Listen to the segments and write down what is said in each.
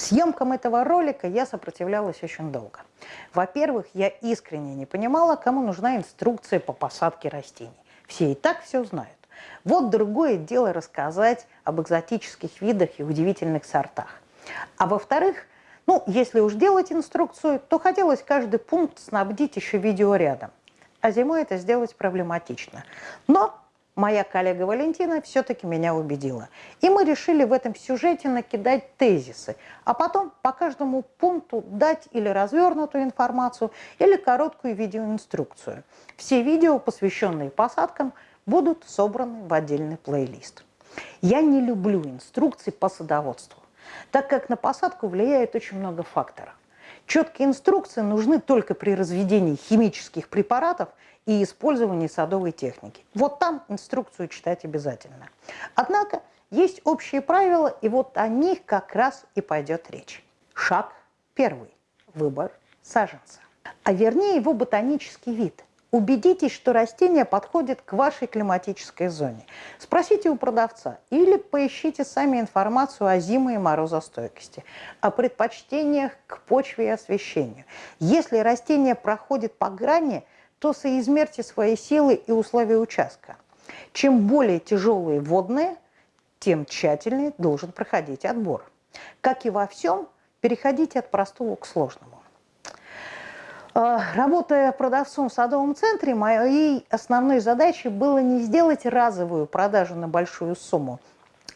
Съемкам этого ролика я сопротивлялась очень долго. Во-первых, я искренне не понимала, кому нужна инструкция по посадке растений. Все и так все знают. Вот другое дело рассказать об экзотических видах и удивительных сортах. А во-вторых, ну, если уж делать инструкцию, то хотелось каждый пункт снабдить еще видеорядом. А зимой это сделать проблематично. Но моя коллега Валентина все-таки меня убедила. И мы решили в этом сюжете накидать тезисы, а потом по каждому пункту дать или развернутую информацию, или короткую видеоинструкцию. Все видео, посвященные посадкам, будут собраны в отдельный плейлист. Я не люблю инструкции по садоводству, так как на посадку влияет очень много факторов. Четкие инструкции нужны только при разведении химических препаратов и использовании садовой техники. Вот там инструкцию читать обязательно. Однако есть общие правила, и вот о них как раз и пойдет речь. Шаг первый. Выбор саженца. А вернее его ботанический вид – Убедитесь, что растение подходит к вашей климатической зоне. Спросите у продавца или поищите сами информацию о зиме и морозостойкости, о предпочтениях к почве и освещению. Если растение проходит по грани, то соизмерьте свои силы и условия участка. Чем более тяжелые водные, тем тщательнее должен проходить отбор. Как и во всем, переходите от простого к сложному. А, работая продавцом в садовом центре, моей основной задачей было не сделать разовую продажу на большую сумму,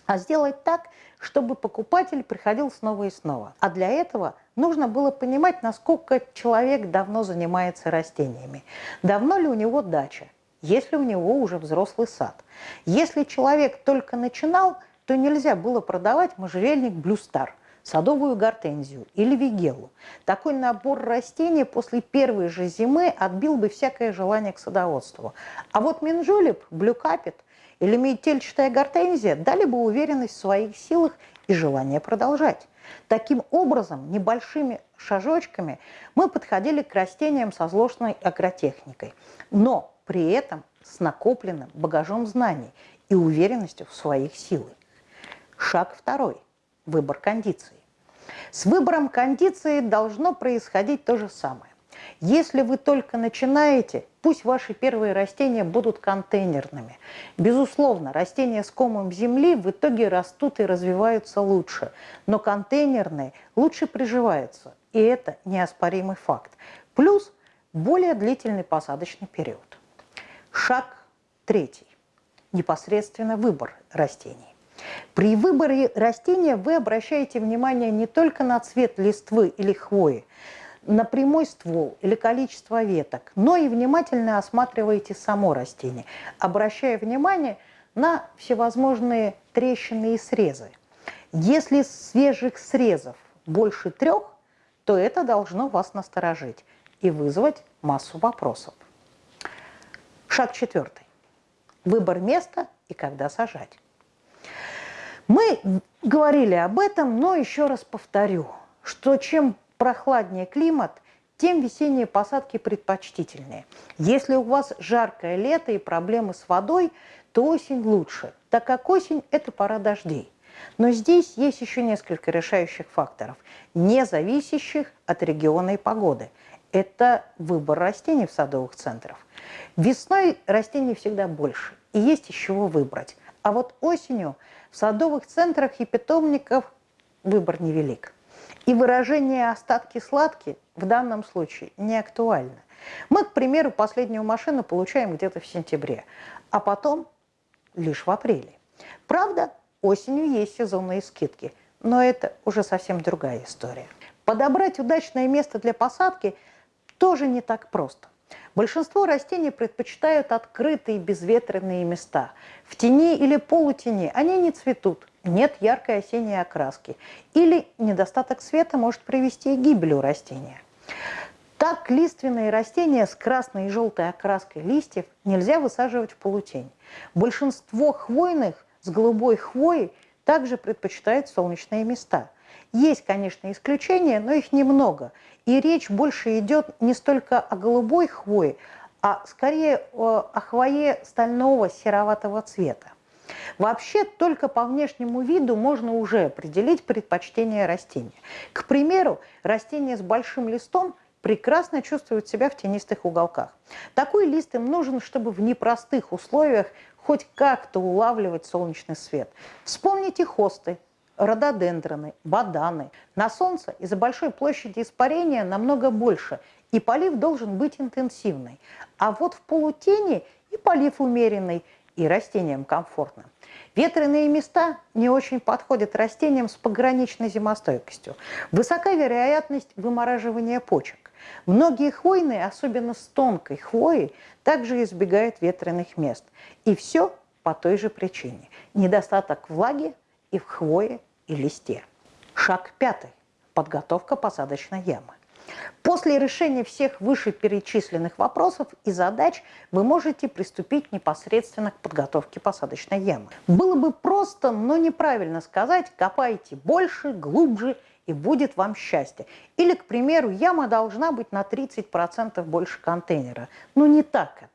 а сделать так, чтобы покупатель приходил снова и снова. А для этого нужно было понимать, насколько человек давно занимается растениями. Давно ли у него дача, если у него уже взрослый сад. Если человек только начинал, то нельзя было продавать можжевельник «Блюстар», садовую гортензию или вигелу. Такой набор растений после первой же зимы отбил бы всякое желание к садоводству. А вот минжулип, блюкапит или метельчатая гортензия дали бы уверенность в своих силах и желание продолжать. Таким образом, небольшими шажочками мы подходили к растениям со сложной агротехникой, но при этом с накопленным багажом знаний и уверенностью в своих силах. Шаг второй выбор кондиции. С выбором кондиции должно происходить то же самое. Если вы только начинаете, пусть ваши первые растения будут контейнерными. Безусловно, растения с комом земли в итоге растут и развиваются лучше, но контейнерные лучше приживаются, и это неоспоримый факт. Плюс более длительный посадочный период. Шаг третий. Непосредственно выбор растений. При выборе растения вы обращаете внимание не только на цвет листвы или хвои, на прямой ствол или количество веток, но и внимательно осматриваете само растение, обращая внимание на всевозможные трещины и срезы. Если свежих срезов больше трех, то это должно вас насторожить и вызвать массу вопросов. Шаг четвертый. Выбор места и когда сажать. Мы говорили об этом, но еще раз повторю, что чем прохладнее климат, тем весенние посадки предпочтительнее. Если у вас жаркое лето и проблемы с водой, то осень лучше, так как осень – это пора дождей. Но здесь есть еще несколько решающих факторов, не зависящих от региона и погоды. Это выбор растений в садовых центрах. Весной растений всегда больше, и есть из чего выбрать. А вот осенью в садовых центрах и питомниках выбор невелик. И выражение «остатки сладкие» в данном случае не актуально. Мы, к примеру, последнюю машину получаем где-то в сентябре, а потом лишь в апреле. Правда, осенью есть сезонные скидки, но это уже совсем другая история. Подобрать удачное место для посадки тоже не так просто. Большинство растений предпочитают открытые безветренные места. В тени или полутени они не цветут, нет яркой осенней окраски. Или недостаток света может привести к гибели растения. Так лиственные растения с красной и желтой окраской листьев нельзя высаживать в полутень. Большинство хвойных с голубой хвоей также предпочитают солнечные места. Есть, конечно, исключения, но их немного. И речь больше идет не столько о голубой хвое, а скорее о хвое стального сероватого цвета. Вообще, только по внешнему виду можно уже определить предпочтение растения. К примеру, растение с большим листом прекрасно чувствуют себя в тенистых уголках. Такой лист им нужен, чтобы в непростых условиях хоть как-то улавливать солнечный свет. Вспомните хосты, рододендроны, баданы. На солнце из-за большой площади испарения намного больше, и полив должен быть интенсивный. А вот в полутени и полив умеренный, и растениям комфортно. Ветреные места не очень подходят растениям с пограничной зимостойкостью. Высока вероятность вымораживания почек. Многие хвойные, особенно с тонкой хвоей, также избегают ветреных мест. И все по той же причине. Недостаток влаги и в хвое, и листе. Шаг пятый. Подготовка посадочной ямы. После решения всех вышеперечисленных вопросов и задач вы можете приступить непосредственно к подготовке посадочной ямы. Было бы просто, но неправильно сказать, копайте больше, глубже и будет вам счастье. Или, к примеру, яма должна быть на 30% больше контейнера. Но не так это.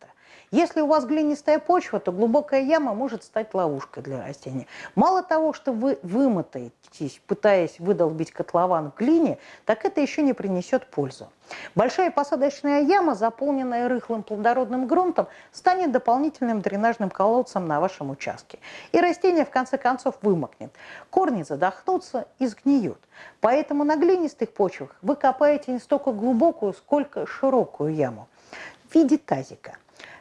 Если у вас глинистая почва, то глубокая яма может стать ловушкой для растения. Мало того, что вы вымотаетесь, пытаясь выдолбить котлован в глине, так это еще не принесет пользу. Большая посадочная яма, заполненная рыхлым плодородным грунтом, станет дополнительным дренажным колодцем на вашем участке. И растение в конце концов вымокнет. Корни задохнутся и сгниют. Поэтому на глинистых почвах вы копаете не столько глубокую, сколько широкую яму в виде тазика.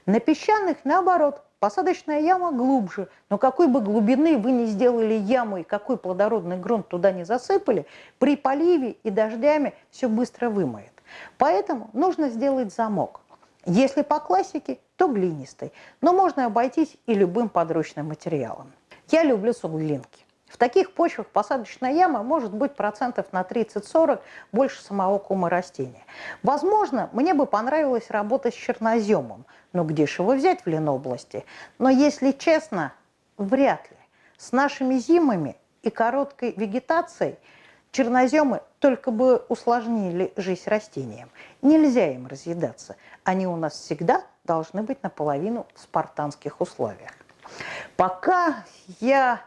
На песчаных, наоборот, посадочная яма глубже, но какой бы глубины вы не сделали яму и какой плодородный грунт туда не засыпали, при поливе и дождями все быстро вымоет. Поэтому нужно сделать замок. Если по классике, то глинистый, но можно обойтись и любым подручным материалом. Я люблю суглинки. В таких почвах посадочная яма может быть процентов на 30-40 больше самого кума растения. Возможно, мне бы понравилось работать с черноземом, но где же его взять в Ленобласти? Но если честно, вряд ли. С нашими зимами и короткой вегетацией черноземы только бы усложнили жизнь растениям. Нельзя им разъедаться. Они у нас всегда должны быть наполовину в спартанских условиях. Пока я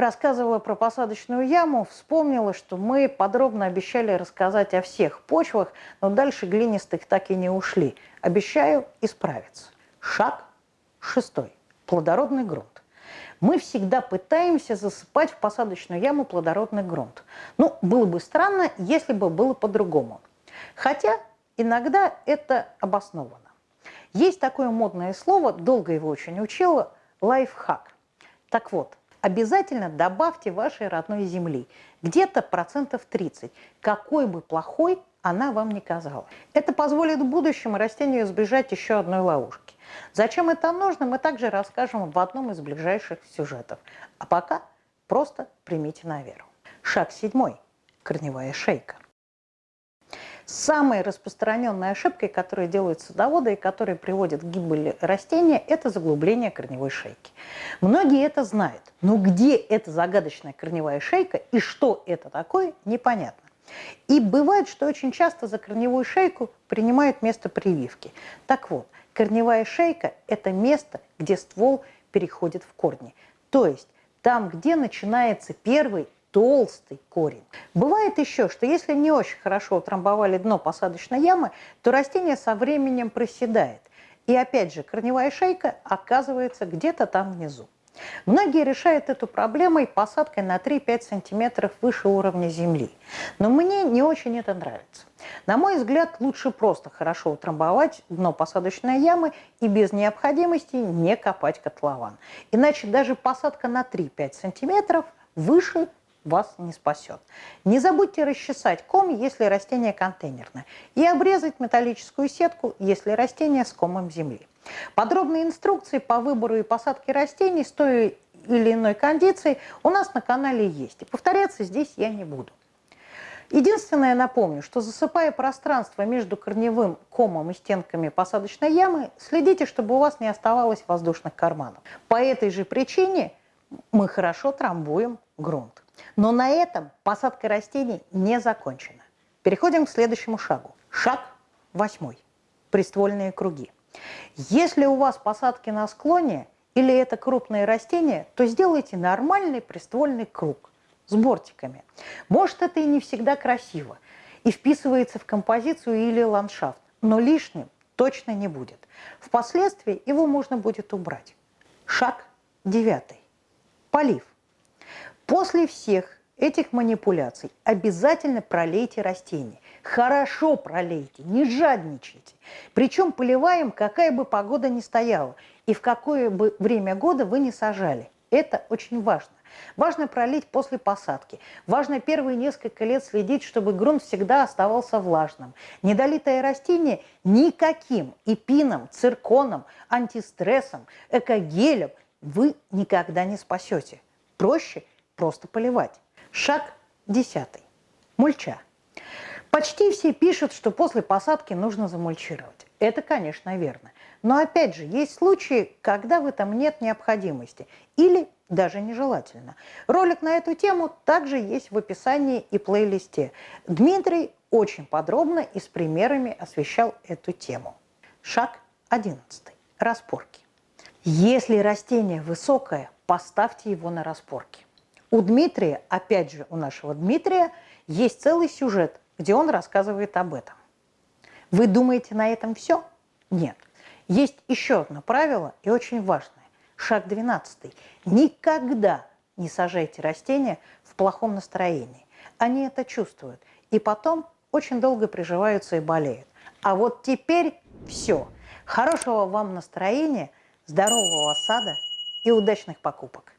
рассказывала про посадочную яму, вспомнила, что мы подробно обещали рассказать о всех почвах, но дальше глинистых так и не ушли. Обещаю исправиться. Шаг шестой. Плодородный грунт. Мы всегда пытаемся засыпать в посадочную яму плодородный грунт. Ну, было бы странно, если бы было по-другому. Хотя иногда это обосновано. Есть такое модное слово, долго его очень учила, лайфхак. Так вот, обязательно добавьте вашей родной земли, где-то процентов 30, какой бы плохой она вам не казалась. Это позволит в будущем растению избежать еще одной ловушки. Зачем это нужно, мы также расскажем в одном из ближайших сюжетов. А пока просто примите на веру. Шаг седьмой. Корневая шейка. Самой распространенной ошибкой, которую делают садоводы и которая приводит к гибели растения, это заглубление корневой шейки. Многие это знают, но где эта загадочная корневая шейка и что это такое, непонятно. И бывает, что очень часто за корневую шейку принимают место прививки. Так вот, корневая шейка – это место, где ствол переходит в корни. То есть там, где начинается первый толстый корень. Бывает еще, что если не очень хорошо утрамбовали дно посадочной ямы, то растение со временем проседает. И опять же, корневая шейка оказывается где-то там внизу. Многие решают эту проблемой посадкой на 3-5 сантиметров выше уровня земли. Но мне не очень это нравится. На мой взгляд, лучше просто хорошо утрамбовать дно посадочной ямы и без необходимости не копать котлован. Иначе даже посадка на 3-5 сантиметров выше вас не спасет. Не забудьте расчесать ком, если растение контейнерное, и обрезать металлическую сетку, если растение с комом земли. Подробные инструкции по выбору и посадке растений с той или иной кондицией у нас на канале есть. И повторяться здесь я не буду. Единственное, напомню, что засыпая пространство между корневым комом и стенками посадочной ямы, следите, чтобы у вас не оставалось воздушных карманов. По этой же причине мы хорошо трамбуем грунт. Но на этом посадка растений не закончена. Переходим к следующему шагу. Шаг восьмой. Приствольные круги. Если у вас посадки на склоне, или это крупное растение, то сделайте нормальный приствольный круг с бортиками. Может, это и не всегда красиво, и вписывается в композицию или ландшафт, но лишним точно не будет. Впоследствии его можно будет убрать. Шаг девятый. Полив. После всех этих манипуляций обязательно пролейте растения. Хорошо пролейте, не жадничайте. Причем поливаем, какая бы погода ни стояла и в какое бы время года вы не сажали. Это очень важно. Важно пролить после посадки. Важно первые несколько лет следить, чтобы грунт всегда оставался влажным. Недолитое растение никаким эпином, цирконом, антистрессом, экогелем вы никогда не спасете. Проще просто поливать. Шаг десятый. Мульча. Почти все пишут, что после посадки нужно замульчировать. Это, конечно, верно. Но опять же, есть случаи, когда в этом нет необходимости или даже нежелательно. Ролик на эту тему также есть в описании и плейлисте. Дмитрий очень подробно и с примерами освещал эту тему. Шаг 11. Распорки. Если растение высокое, поставьте его на распорки. У Дмитрия, опять же у нашего Дмитрия, есть целый сюжет, где он рассказывает об этом. Вы думаете, на этом все? Нет. Есть еще одно правило и очень важное. Шаг 12. Никогда не сажайте растения в плохом настроении. Они это чувствуют. И потом очень долго приживаются и болеют. А вот теперь все. Хорошего вам настроения, здорового сада и удачных покупок.